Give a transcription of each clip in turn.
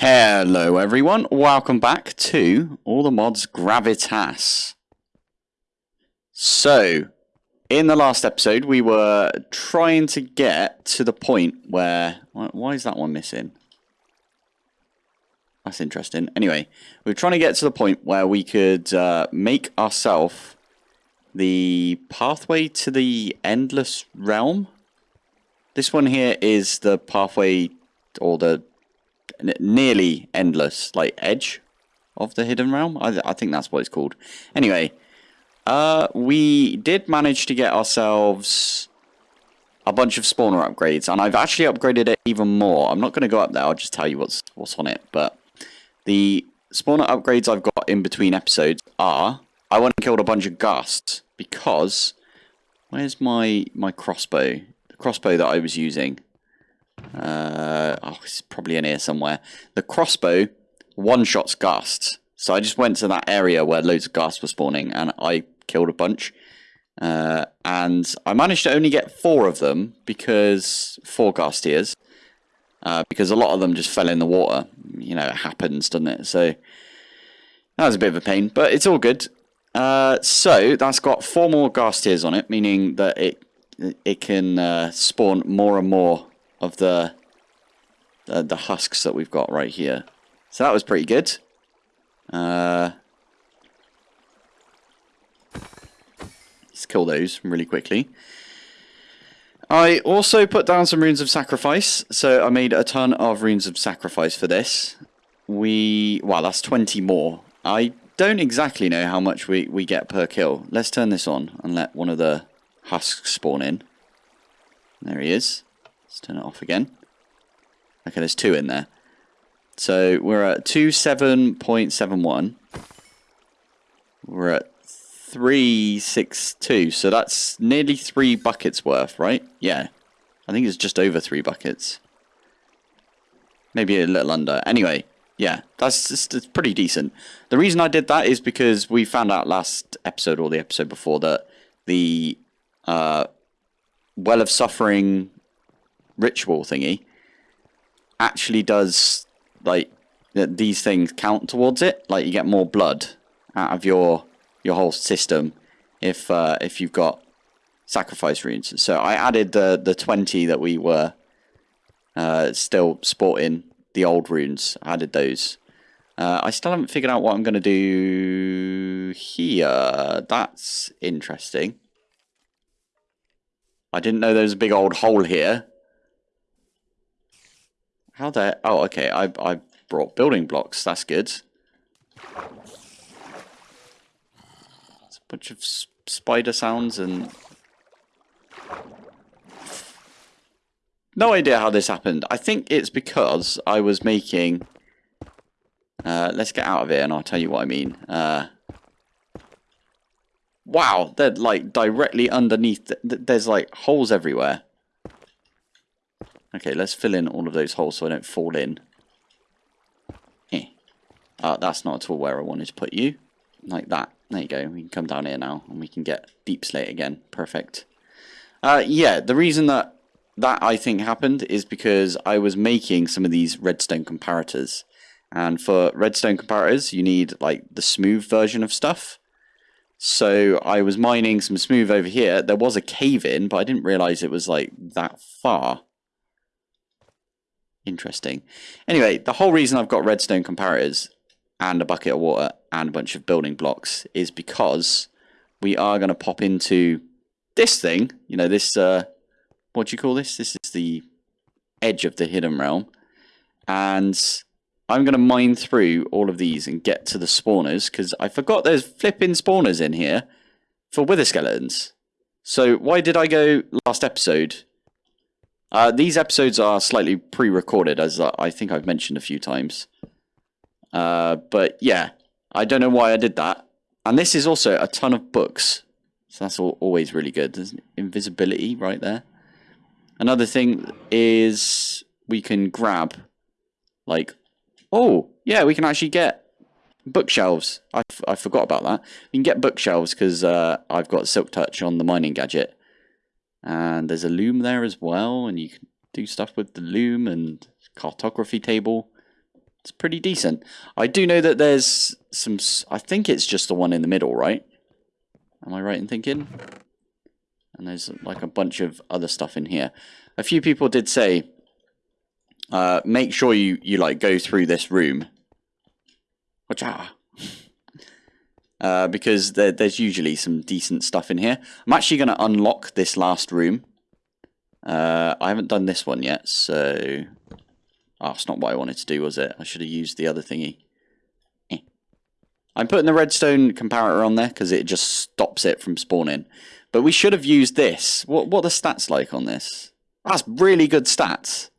Hello everyone, welcome back to All the Mods Gravitas. So, in the last episode we were trying to get to the point where... Why is that one missing? That's interesting. Anyway, we are trying to get to the point where we could uh, make ourselves the pathway to the Endless Realm. This one here is the pathway or the nearly endless like edge of the hidden realm. I, I think that's what it's called. Anyway, uh, we did manage to get ourselves a bunch of spawner upgrades, and I've actually upgraded it even more. I'm not going to go up there. I'll just tell you what's what's on it. But the spawner upgrades I've got in between episodes are I went and killed a bunch of ghasts because where's my my crossbow? The crossbow that I was using. Uh, oh, it's probably in here somewhere. The crossbow one-shots ghasts. So I just went to that area where loads of ghasts were spawning and I killed a bunch. Uh, and I managed to only get four of them because four ghast tears. Uh, because a lot of them just fell in the water. You know, it happens, doesn't it? So that was a bit of a pain, but it's all good. Uh, so that's got four more ghast tears on it, meaning that it it can uh, spawn more and more of the, the, the husks that we've got right here. So that was pretty good. Uh, let's kill those really quickly. I also put down some runes of sacrifice, so I made a ton of runes of sacrifice for this. We, well, that's 20 more. I don't exactly know how much we, we get per kill. Let's turn this on and let one of the husks spawn in. There he is. Let's turn it off again. Okay, there's two in there. So we're at 27.71. We're at 362. So that's nearly three buckets worth, right? Yeah. I think it's just over three buckets. Maybe a little under. Anyway, yeah, that's just it's pretty decent. The reason I did that is because we found out last episode or the episode before that the uh, Well of Suffering ritual thingy actually does like that these things count towards it. Like you get more blood out of your your whole system if uh, if you've got sacrifice runes. So I added the the twenty that we were uh, still sporting the old runes. I added those. Uh, I still haven't figured out what I'm going to do here. That's interesting. I didn't know there was a big old hole here. How the... Oh, okay. I, I brought building blocks. That's good. It's a bunch of spider sounds and... No idea how this happened. I think it's because I was making... Uh, let's get out of here and I'll tell you what I mean. Uh, wow, they're like directly underneath. There's like holes everywhere. Okay, let's fill in all of those holes so I don't fall in. Eh. Uh, that's not at all where I wanted to put you. Like that. There you go. We can come down here now and we can get deep slate again. Perfect. Uh, yeah, the reason that that I think happened is because I was making some of these redstone comparators. And for redstone comparators, you need like the smooth version of stuff. So I was mining some smooth over here. There was a cave in, but I didn't realize it was like that far. Interesting. Anyway, the whole reason I've got redstone comparators and a bucket of water and a bunch of building blocks is because we are going to pop into this thing. You know, this, uh, what do you call this? This is the edge of the hidden realm. And I'm going to mine through all of these and get to the spawners because I forgot there's flipping spawners in here for wither skeletons. So why did I go last episode uh, these episodes are slightly pre-recorded, as I think I've mentioned a few times. Uh, but yeah, I don't know why I did that. And this is also a ton of books. So that's all, always really good. There's invisibility right there. Another thing is we can grab, like, oh, yeah, we can actually get bookshelves. I, I forgot about that. We can get bookshelves because uh, I've got Silk Touch on the mining gadget. And there's a loom there as well, and you can do stuff with the loom and cartography table. It's pretty decent. I do know that there's some... I think it's just the one in the middle, right? Am I right in thinking? And there's like a bunch of other stuff in here. A few people did say, uh, make sure you, you like go through this room. Which, ah, uh, because there, there's usually some decent stuff in here. I'm actually going to unlock this last room. Uh, I haven't done this one yet, so... Oh, it's not what I wanted to do, was it? I should have used the other thingy. Eh. I'm putting the redstone comparator on there because it just stops it from spawning. But we should have used this. What, what are the stats like on this? That's really good stats.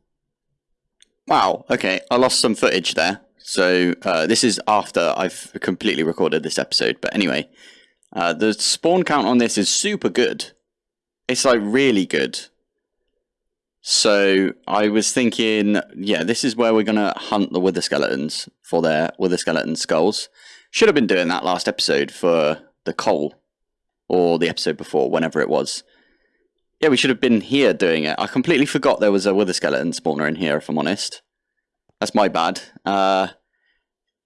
Wow, okay, I lost some footage there. So uh, this is after I've completely recorded this episode. But anyway, uh, the spawn count on this is super good. It's like really good. So I was thinking, yeah, this is where we're going to hunt the wither skeletons for their wither skeleton skulls. Should have been doing that last episode for the coal. Or the episode before, whenever it was. Yeah, we should have been here doing it. I completely forgot there was a wither skeleton spawner in here, if I'm honest. That's my bad. Uh,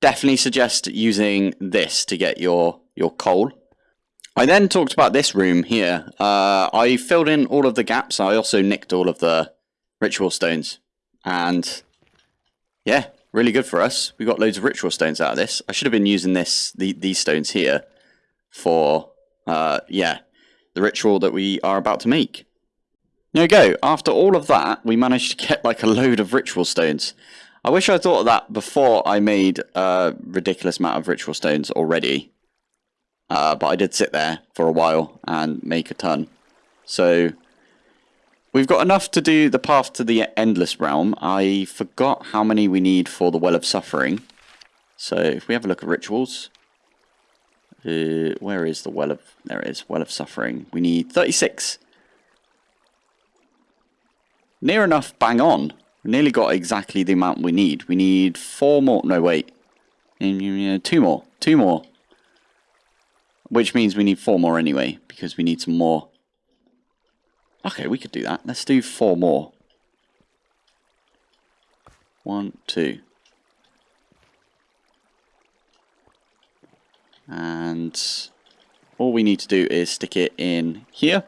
definitely suggest using this to get your, your coal. I then talked about this room here. Uh, I filled in all of the gaps. I also nicked all of the ritual stones. And yeah, really good for us. We got loads of ritual stones out of this. I should have been using this the, these stones here for, uh, yeah, the ritual that we are about to make. There you go. After all of that, we managed to get like a load of ritual stones. I wish I thought of that before I made a ridiculous amount of ritual stones already. Uh, but I did sit there for a while and make a ton. So we've got enough to do the path to the endless realm. I forgot how many we need for the well of suffering. So if we have a look at rituals. Uh, where is the well of... There it is. Well of suffering. We need 36. Near enough bang on. We nearly got exactly the amount we need. We need four more. No, wait. Mm, mm, two more. Two more. Which means we need four more anyway, because we need some more. Okay, we could do that. Let's do four more. One, two. And all we need to do is stick it in here.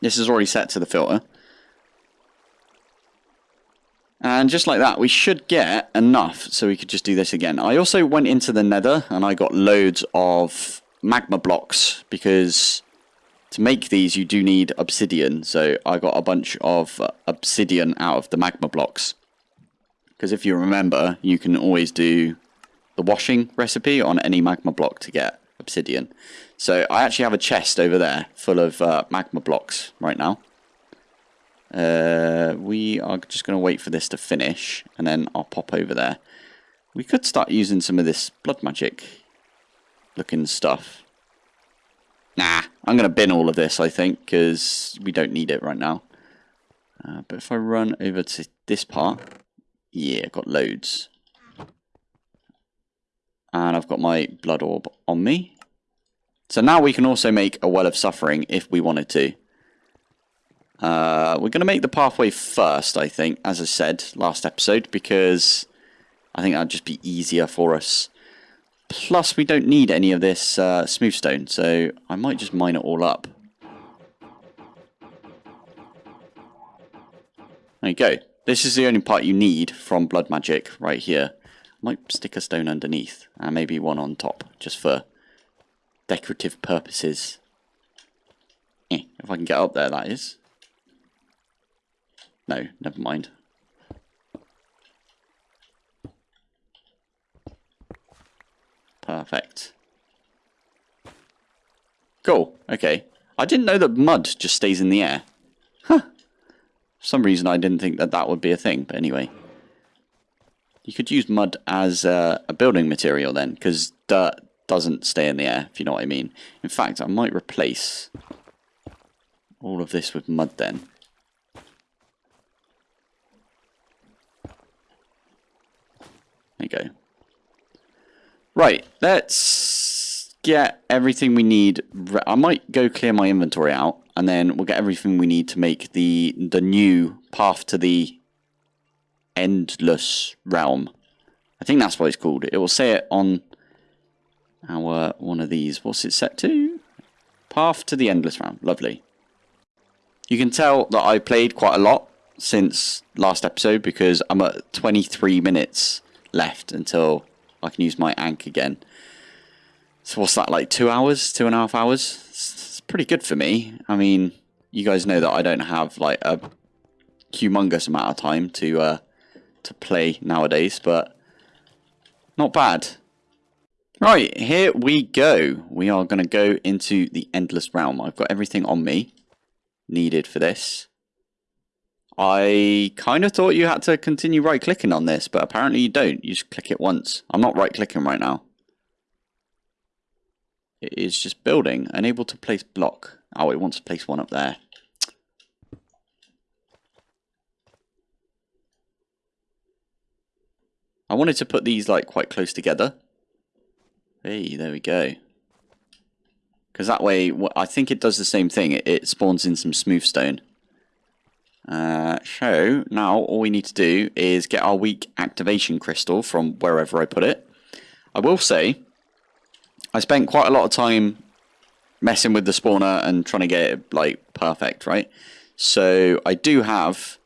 This is already set to the filter. And just like that, we should get enough so we could just do this again. I also went into the nether and I got loads of magma blocks because to make these you do need obsidian. So I got a bunch of obsidian out of the magma blocks. Because if you remember, you can always do the washing recipe on any magma block to get obsidian. So I actually have a chest over there full of uh, magma blocks right now. Uh, we are just going to wait for this to finish, and then I'll pop over there. We could start using some of this blood magic looking stuff. Nah, I'm going to bin all of this, I think, because we don't need it right now. Uh, but if I run over to this part, yeah, got loads. And I've got my blood orb on me. So now we can also make a well of suffering if we wanted to. Uh, we're going to make the pathway first, I think, as I said last episode, because I think that'd just be easier for us. Plus, we don't need any of this uh, smooth stone, so I might just mine it all up. There you go. This is the only part you need from blood magic right here. Might stick a stone underneath, and maybe one on top, just for decorative purposes. Eh, if I can get up there, that is. No, never mind. Perfect. Cool, okay. I didn't know that mud just stays in the air. Huh. For some reason I didn't think that that would be a thing, but anyway. You could use mud as uh, a building material then, because dirt doesn't stay in the air, if you know what I mean. In fact, I might replace all of this with mud then. There go. Right, let's get everything we need. I might go clear my inventory out, and then we'll get everything we need to make the the new path to the endless realm I think that's what it's called. It will say it on our one of these. What's it set to? Path to the Endless Realm. Lovely. You can tell that I played quite a lot since last episode because I'm at 23 minutes left until I can use my ankh again. So what's that, like two hours, two and a half hours? It's pretty good for me. I mean, you guys know that I don't have like a humongous amount of time to uh, to play nowadays, but not bad. Right, here we go. We are going to go into the Endless Realm. I've got everything on me needed for this. I kind of thought you had to continue right-clicking on this, but apparently you don't. You just click it once. I'm not right-clicking right now. It is just building. Unable to place block. Oh, it wants to place one up there. I wanted to put these like quite close together. Hey, there we go. Because that way, I think it does the same thing. It, it spawns in some smooth stone. Uh, so, now all we need to do is get our weak activation crystal from wherever I put it. I will say, I spent quite a lot of time messing with the spawner and trying to get it, like, perfect, right? So, I do have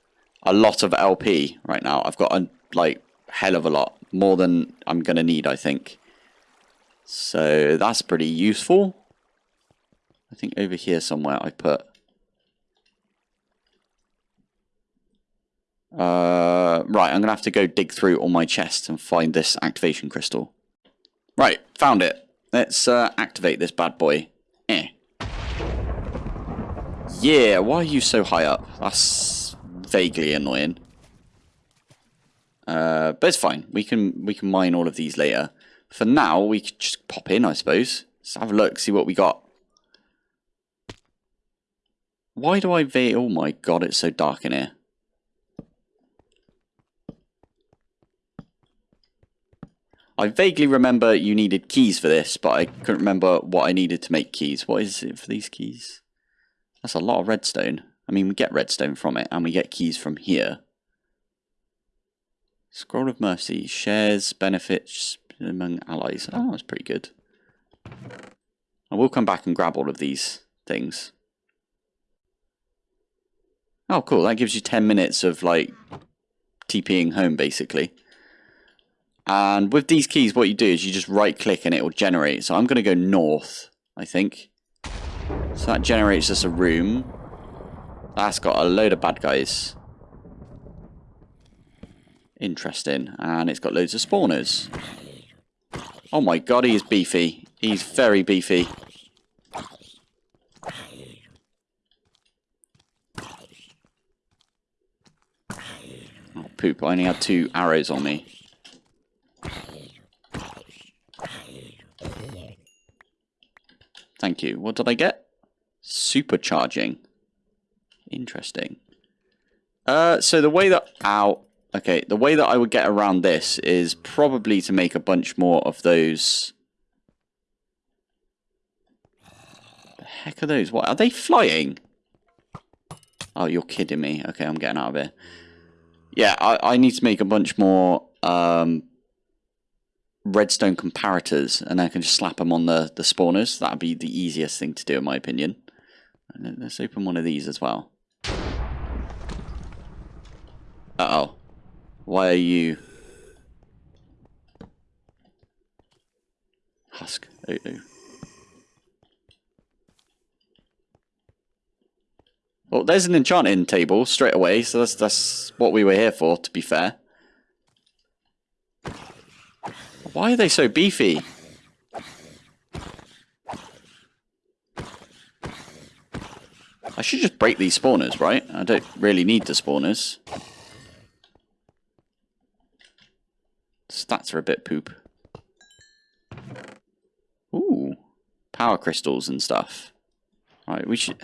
a lot of LP right now. I've got, a like, hell of a lot. More than I'm going to need, I think. So that's pretty useful. I think over here somewhere I put... Uh, right, I'm going to have to go dig through all my chests and find this activation crystal. Right, found it. Let's uh, activate this bad boy. Eh. Yeah, why are you so high up? That's vaguely annoying. Uh, but it's fine. We can we can mine all of these later. For now, we could just pop in, I suppose. Let's have a look, see what we got. Why do I? Oh my god, it's so dark in here. I vaguely remember you needed keys for this, but I couldn't remember what I needed to make keys. What is it for these keys? That's a lot of redstone. I mean, we get redstone from it, and we get keys from here. Scroll of Mercy shares benefits among allies. Oh, that's pretty good. I will come back and grab all of these things. Oh, cool. That gives you 10 minutes of, like, TPing home, basically. And with these keys, what you do is you just right-click and it will generate. So I'm going to go north, I think. So that generates us a room. That's got a load of bad guys. Interesting. And it's got loads of spawners. Oh my god, he is beefy. He's very beefy. Oh, poop. I only had two arrows on me. Thank you. What did I get? Supercharging. Interesting. Uh, so the way that... Ow. Okay, the way that I would get around this is probably to make a bunch more of those. The heck are those? What are they flying? Oh, you're kidding me. Okay, I'm getting out of here. Yeah, I, I need to make a bunch more um, redstone comparators, and I can just slap them on the, the spawners. That'd be the easiest thing to do, in my opinion. And let's open one of these as well. Uh-oh. Why are you... Husk. Oh, oh. Well, there's an enchanting table straight away, so that's, that's what we were here for, to be fair. Why are they so beefy? I should just break these spawners, right? I don't really need the spawners. Stats are a bit poop. Ooh, power crystals and stuff. Right, we should.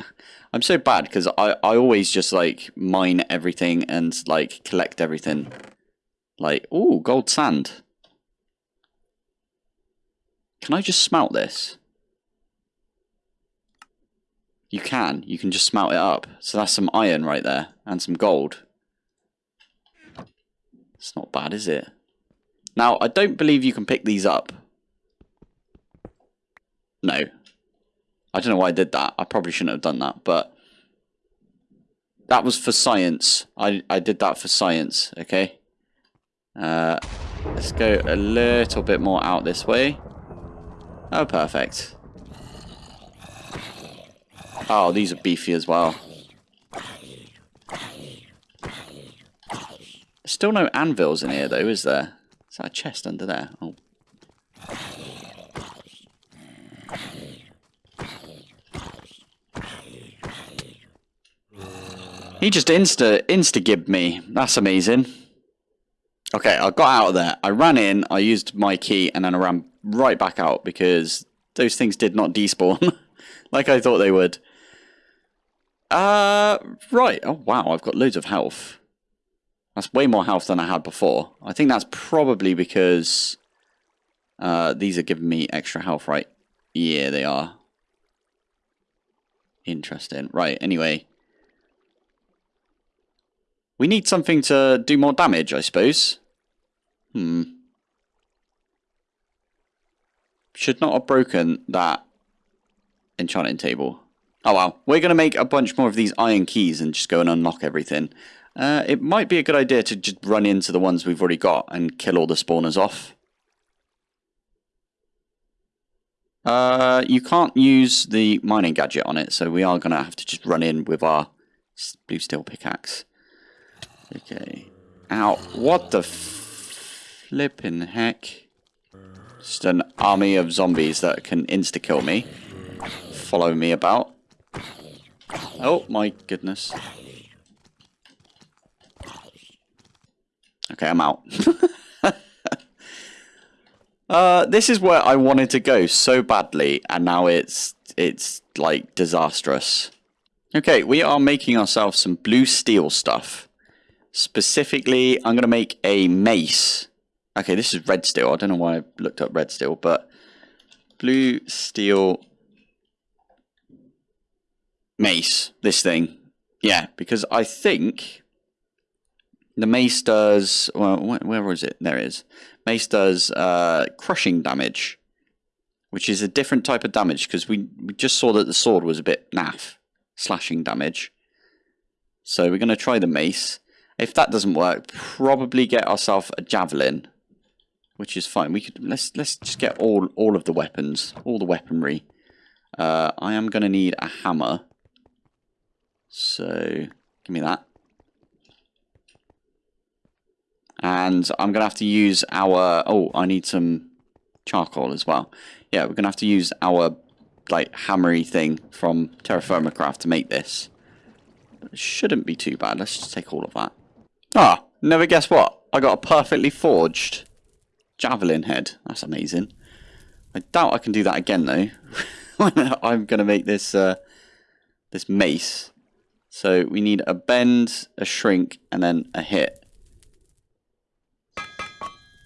I'm so bad because I I always just like mine everything and like collect everything. Like, ooh, gold sand. Can I just smelt this? You can. You can just smelt it up. So that's some iron right there and some gold. It's not bad, is it? Now, I don't believe you can pick these up. No. I don't know why I did that. I probably shouldn't have done that, but that was for science. I, I did that for science, okay? Uh, let's go a little bit more out this way. Oh, perfect. Oh, these are beefy as well. Still no anvils in here, though, is there? Is that a chest under there? Oh. He just insta insta gibbed me. That's amazing. Okay, I got out of there. I ran in, I used my key, and then I ran right back out because those things did not despawn like I thought they would. Uh, right. Oh, wow, I've got loads of health. That's way more health than I had before. I think that's probably because uh, these are giving me extra health, right? Yeah, they are. Interesting. Right, anyway. We need something to do more damage, I suppose. Hmm. Should not have broken that enchanting table. Oh well, we're going to make a bunch more of these iron keys and just go and unlock everything. Uh, it might be a good idea to just run into the ones we've already got and kill all the spawners off. Uh, you can't use the mining gadget on it, so we are going to have to just run in with our blue steel pickaxe. Okay. Ow. What the flipping heck? Just an army of zombies that can insta-kill me. Follow me about. Oh my goodness. Okay, I'm out. uh, this is where I wanted to go so badly, and now it's it's like disastrous. Okay, we are making ourselves some blue steel stuff. Specifically, I'm going to make a mace. Okay, this is red steel. I don't know why I looked up red steel, but blue steel mace, this thing. Yeah, because I think the mace does, well, where was it? There it is. Mace does uh, crushing damage, which is a different type of damage because we, we just saw that the sword was a bit naff, slashing damage. So we're going to try the mace. If that doesn't work, probably get ourselves a javelin, which is fine. We could let's let's just get all all of the weapons, all the weaponry. Uh, I am going to need a hammer, so give me that. And I'm going to have to use our... Oh, I need some charcoal as well. Yeah, we're going to have to use our like hammery thing from Terra Firma Craft to make this. But it shouldn't be too bad. Let's just take all of that. Ah, never guess what? I got a perfectly forged javelin head. That's amazing. I doubt I can do that again though. I'm going to make this uh, this mace. So we need a bend, a shrink, and then a hit.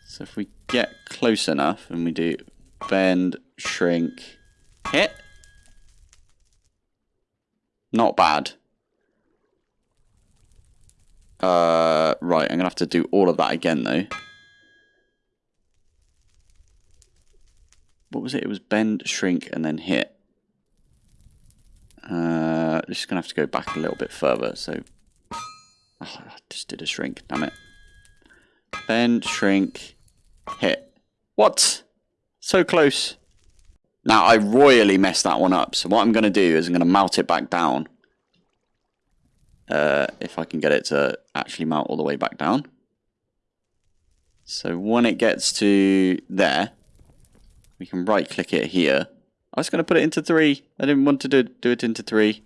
So if we get close enough and we do bend, shrink, hit. Not bad. Uh, right, I'm going to have to do all of that again, though. What was it? It was bend, shrink, and then hit. Uh, just going to have to go back a little bit further, so... Oh, I just did a shrink, damn it. Bend, shrink, hit. What? So close. Now, I royally messed that one up, so what I'm going to do is I'm going to mount it back down. Uh, if I can get it to actually mount all the way back down. So when it gets to there, we can right click it here. I was going to put it into three. I didn't want to do, do it into three.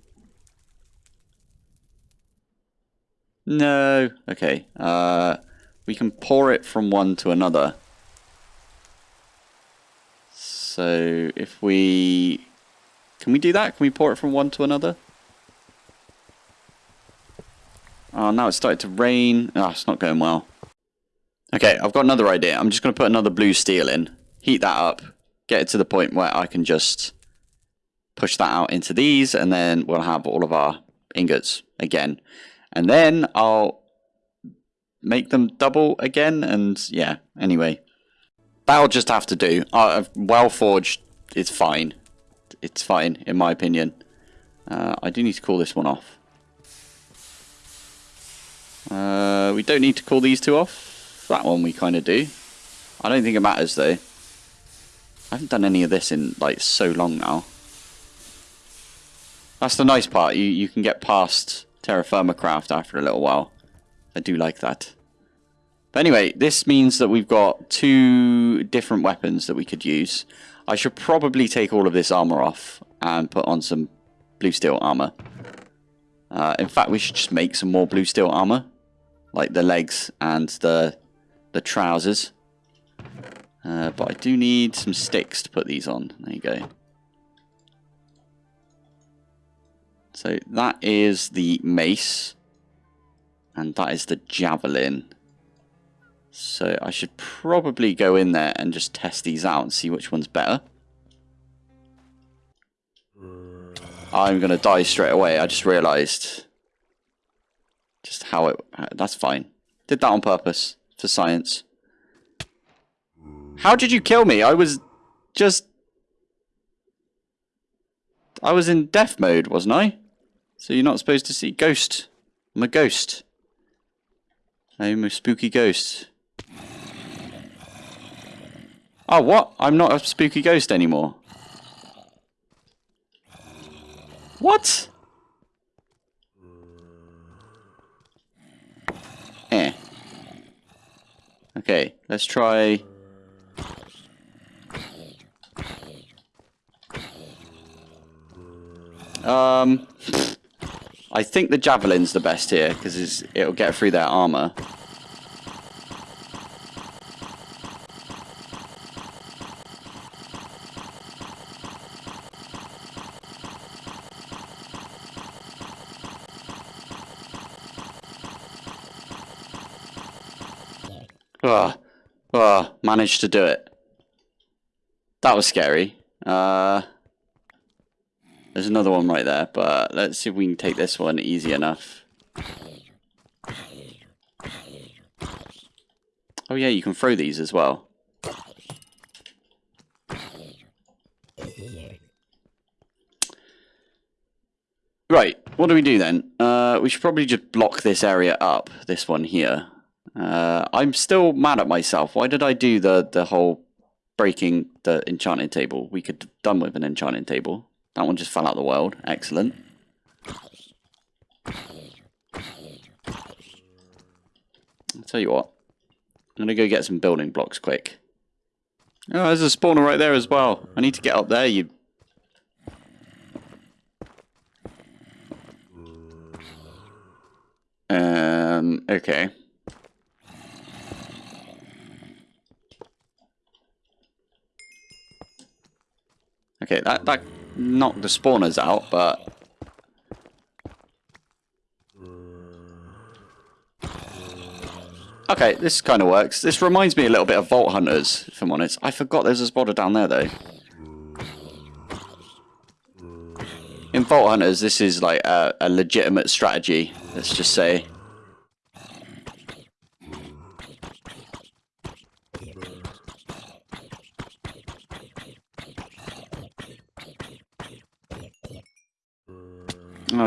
No. Okay. Uh, we can pour it from one to another. So if we... Can we do that? Can we pour it from one to another? Oh, now it's started to rain. Oh, it's not going well. Okay, I've got another idea. I'm just going to put another blue steel in. Heat that up. Get it to the point where I can just push that out into these. And then we'll have all of our ingots again. And then I'll make them double again. And yeah, anyway. That'll just have to do. Uh, well forged is fine. It's fine, in my opinion. Uh, I do need to call this one off. Uh, we don't need to call these two off. That one we kind of do. I don't think it matters though. I haven't done any of this in like so long now. That's the nice part. You you can get past terra firma craft after a little while. I do like that. But anyway, this means that we've got two different weapons that we could use. I should probably take all of this armor off and put on some blue steel armor. Uh, in fact, we should just make some more blue steel armor. Like the legs and the, the trousers. Uh, but I do need some sticks to put these on. There you go. So that is the mace. And that is the javelin. So I should probably go in there and just test these out and see which one's better. I'm going to die straight away. I just realised just how it... That's fine. Did that on purpose for science. How did you kill me? I was just... I was in death mode, wasn't I? So you're not supposed to see... Ghost. I'm a ghost. I'm a spooky ghost. Oh, what? I'm not a spooky ghost anymore. What? Eh. Okay, let's try... Um, I think the javelin's the best here because it'll get through their armor. Ah, oh, managed to do it. That was scary. Uh, there's another one right there, but let's see if we can take this one easy enough. Oh yeah, you can throw these as well. Right, what do we do then? Uh, we should probably just block this area up, this one here. Uh, I'm still mad at myself. Why did I do the, the whole breaking the enchanting table? We could have done with an enchanting table. That one just fell out of the world. Excellent. I'll tell you what. I'm going to go get some building blocks quick. Oh, there's a spawner right there as well. I need to get up there, you... Um, okay. Okay, that, that knocked the spawners out, but... Okay, this kind of works. This reminds me a little bit of Vault Hunters, if I'm honest. I forgot there's a spotter down there, though. In Vault Hunters, this is like a, a legitimate strategy, let's just say.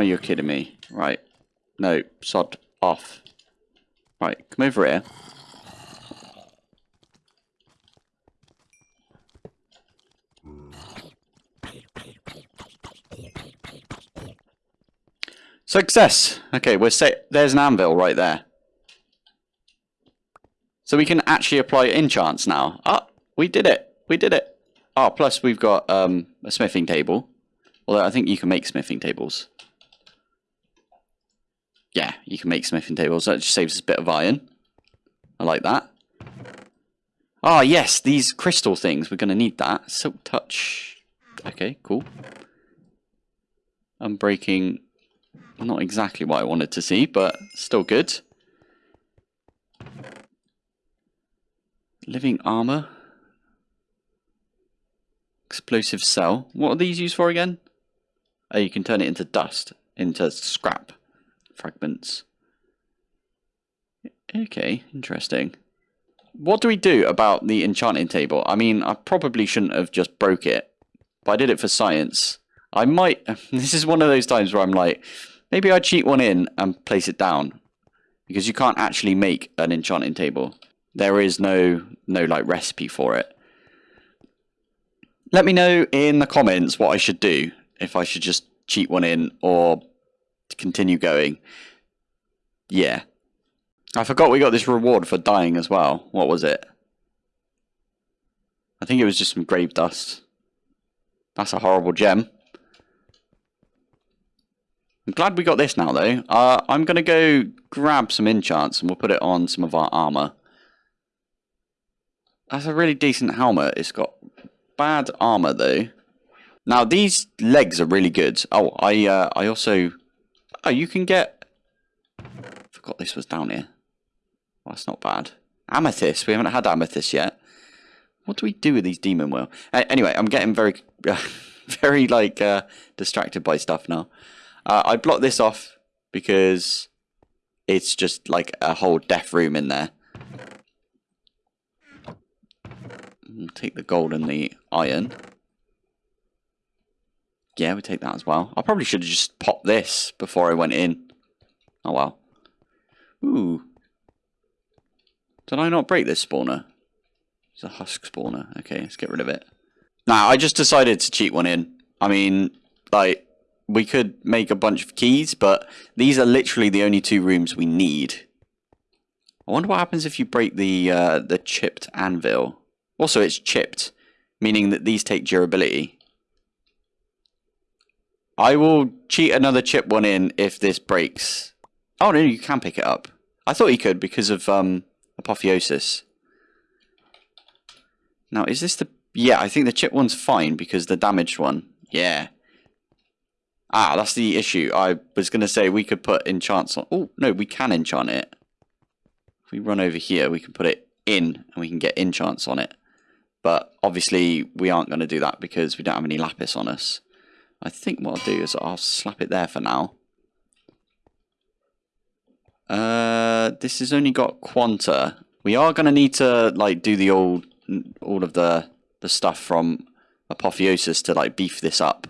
You're kidding me. Right. No, sod off. Right, come over here. Success! Okay, we're set. There's an anvil right there. So we can actually apply enchants now. Ah, we did it. We did it. Ah, plus we've got um, a smithing table. Although I think you can make smithing tables yeah, you can make smithing tables. That just saves us a bit of iron. I like that. Ah, yes, these crystal things. We're going to need that. Silk touch. Okay, cool. I'm breaking not exactly what I wanted to see, but still good. Living armor. Explosive cell. What are these used for again? Oh, you can turn it into dust, into scrap fragments. Okay, interesting. what do we do about the enchanting table? I mean, I probably shouldn't have just broke it, but I did it for science. I might. This is one of those times where I'm like, maybe I cheat one in and place it down, because you can't actually make an enchanting table. There is no no like recipe for it. Let me know in the comments what I should do if I should just cheat one in or continue going. Yeah. I forgot we got this reward for dying as well. What was it? I think it was just some grave dust. That's a horrible gem. I'm glad we got this now, though. Uh, I'm going to go grab some enchants and we'll put it on some of our armor. That's a really decent helmet. It's got bad armor, though. Now, these legs are really good. Oh, I uh, I also... Oh, you can get... forgot this was down here. Well, that's not bad. Amethyst. We haven't had amethyst yet. What do we do with these demon will? Uh, anyway, I'm getting very, very like uh, distracted by stuff now. Uh, I blocked this off because it's just like a whole death room in there. We'll take the gold and the iron. Yeah, we take that as well. I probably should have just popped this before I went in. Oh well. Ooh. Did I not break this spawner? It's a husk spawner. Okay, let's get rid of it. Now, I just decided to cheat one in. I mean, like, we could make a bunch of keys, but these are literally the only two rooms we need. I wonder what happens if you break the uh, the chipped anvil. Also, it's chipped, meaning that these take durability. I will cheat another chip one in if this breaks. Oh no, you can pick it up. I thought you could because of um, Apotheosis. Now, is this the... Yeah, I think the chip one's fine because the damaged one. Yeah. Ah, that's the issue. I was going to say we could put enchants on... Oh, no, we can enchant it. If we run over here, we can put it in and we can get enchants on it. But obviously, we aren't going to do that because we don't have any lapis on us. I think what I'll do is I'll slap it there for now. Uh, this has only got Quanta. We are going to need to like do the old, all of the the stuff from Apotheosis to like beef this up.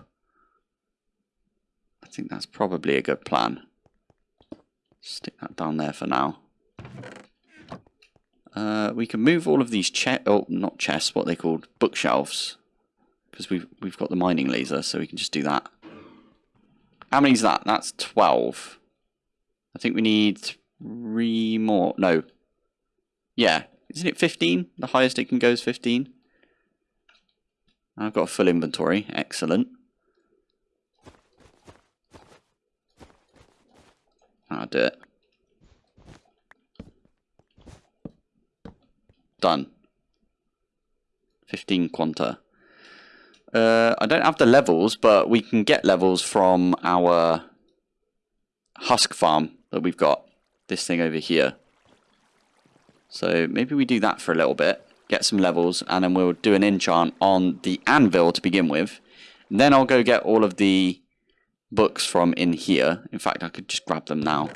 I think that's probably a good plan. Stick that down there for now. Uh, we can move all of these chest, oh, not chests, what they called bookshelves, because we've we've got the mining laser, so we can just do that. How many is that? That's twelve. I think we need three more. No. Yeah. Isn't it 15? The highest it can go is 15. I've got a full inventory. Excellent. I'll do it. Done. 15 quanta. Uh, I don't have the levels, but we can get levels from our husk farm that we've got. This thing over here. So maybe we do that for a little bit. Get some levels and then we'll do an enchant on the anvil to begin with. And then I'll go get all of the books from in here. In fact, I could just grab them now.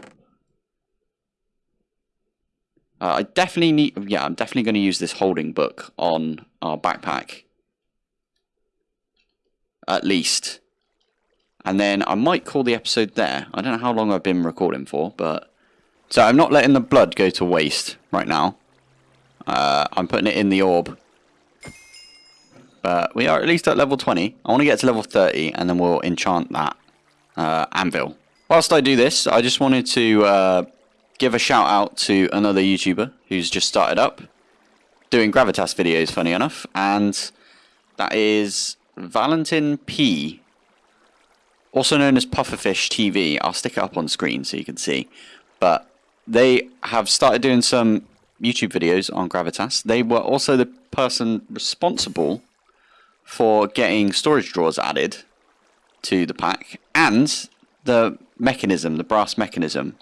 Uh, I definitely need... Yeah, I'm definitely going to use this holding book on our backpack. At least. And then I might call the episode there. I don't know how long I've been recording for, but... So I'm not letting the blood go to waste right now. Uh, I'm putting it in the orb. But we are at least at level 20. I want to get to level 30, and then we'll enchant that uh, anvil. Whilst I do this, I just wanted to uh, give a shout out to another YouTuber who's just started up. Doing Gravitas videos, funny enough. And that is Valentin P also known as Pufferfish TV. I'll stick it up on screen so you can see. But they have started doing some YouTube videos on Gravitas. They were also the person responsible for getting storage drawers added to the pack and the mechanism, the brass mechanism.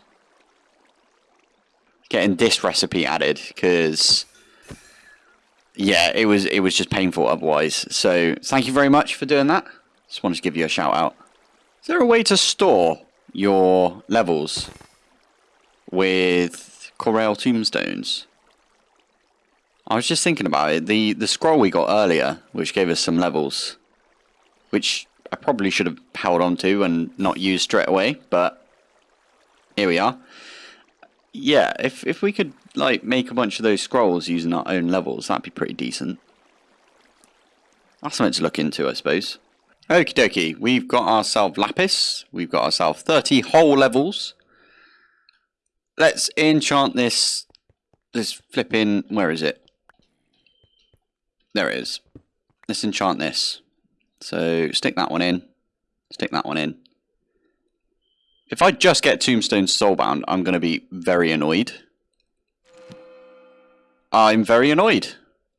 Getting this recipe added because yeah, it was it was just painful otherwise. So thank you very much for doing that. Just wanted to give you a shout out. Is there a way to store your levels with Corail tombstones? I was just thinking about it. The the scroll we got earlier, which gave us some levels, which I probably should have held on to and not used straight away, but here we are. Yeah, if if we could like make a bunch of those scrolls using our own levels, that'd be pretty decent. That's something to look into, I suppose. Okie dokie, we've got ourselves Lapis. We've got ourselves 30 whole levels. Let's enchant this, this flipping, where is it? There it is. Let's enchant this. So stick that one in. Stick that one in. If I just get Tombstone Soulbound, I'm going to be very annoyed. I'm very annoyed.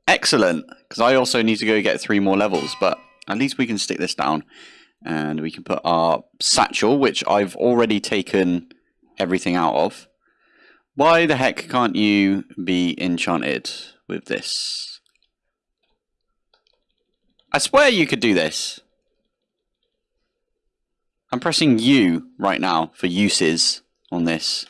Excellent. Because I also need to go get three more levels. But at least we can stick this down. And we can put our satchel, which I've already taken everything out of. Why the heck can't you be enchanted with this? I swear you could do this. I'm pressing U right now for uses on this.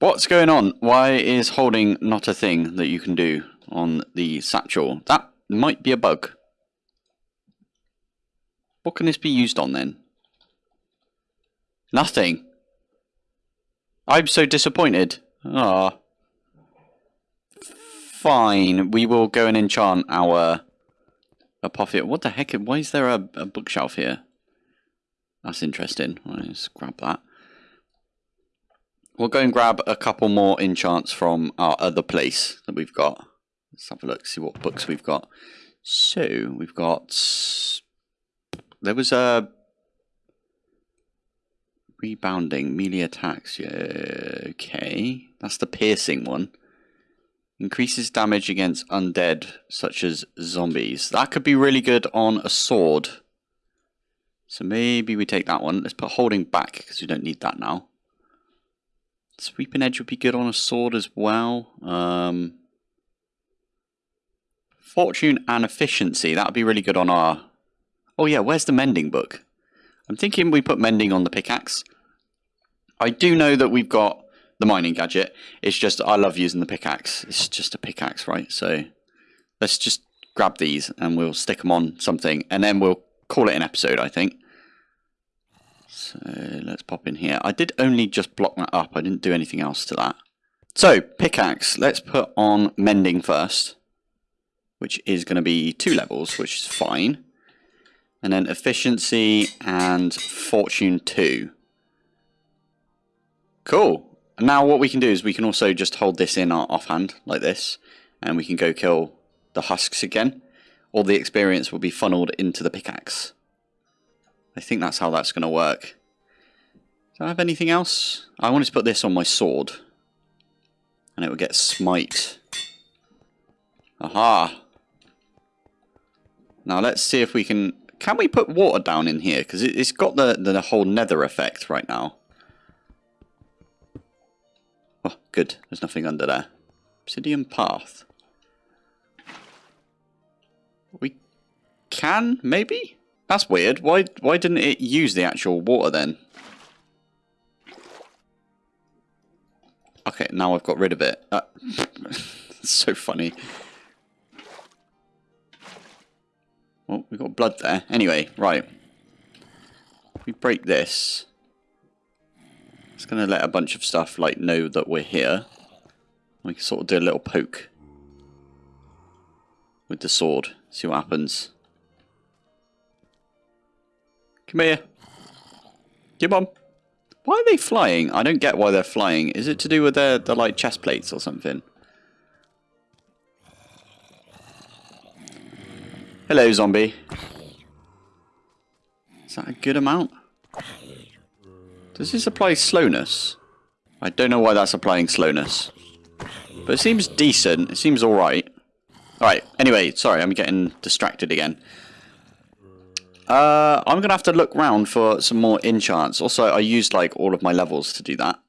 What's going on? Why is holding not a thing that you can do on the satchel? That might be a bug. What can this be used on then? Nothing. I'm so disappointed. Ah. Fine. We will go and enchant our Apophia. What the heck? Why is there a, a bookshelf here? That's interesting. Let's grab that. We'll go and grab a couple more enchants from our other place that we've got. Let's have a look, see what books we've got. So, we've got... There was a... Rebounding, melee attacks. Yeah, okay. That's the piercing one. Increases damage against undead, such as zombies. That could be really good on a sword. So maybe we take that one. Let's put holding back, because we don't need that now. Sweeping Edge would be good on a sword as well. Um, fortune and Efficiency, that would be really good on our... Oh yeah, where's the Mending book? I'm thinking we put Mending on the pickaxe. I do know that we've got the mining gadget. It's just, I love using the pickaxe. It's just a pickaxe, right? So let's just grab these and we'll stick them on something and then we'll call it an episode, I think. So let's pop in here. I did only just block that up. I didn't do anything else to that. So pickaxe, let's put on mending first, which is going to be two levels, which is fine. And then efficiency and fortune two. Cool. And now what we can do is we can also just hold this in our offhand like this. And we can go kill the husks again. All the experience will be funneled into the pickaxe. I think that's how that's going to work. Do I have anything else? I wanted to put this on my sword. And it will get smite. Aha! Now let's see if we can... Can we put water down in here? Because it, has got the, the whole nether effect right now. Oh, good. There's nothing under there. Obsidian path. We can, maybe? That's weird. Why why didn't it use the actual water then? Okay, now I've got rid of it. Uh, so funny. Well, we've got blood there. Anyway, right. If we break this, it's going to let a bunch of stuff like know that we're here. We can sort of do a little poke with the sword. See what happens. Come here. Come on. Why are they flying? I don't get why they're flying. Is it to do with their, their like chest plates or something? Hello, zombie. Is that a good amount? Does this apply slowness? I don't know why that's applying slowness. But it seems decent. It seems alright. Alright, anyway, sorry, I'm getting distracted again. Uh, I'm going to have to look round for some more enchants. Also, I used like all of my levels to do that.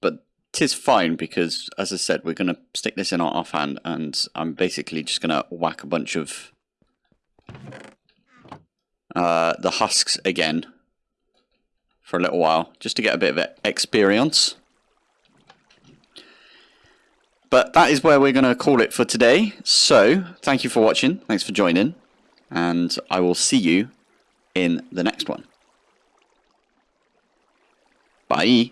But tis fine because, as I said, we're going to stick this in our offhand and I'm basically just going to whack a bunch of uh, the husks again for a little while just to get a bit of experience. But that is where we're going to call it for today. So, thank you for watching. Thanks for joining. And I will see you in the next one. Bye.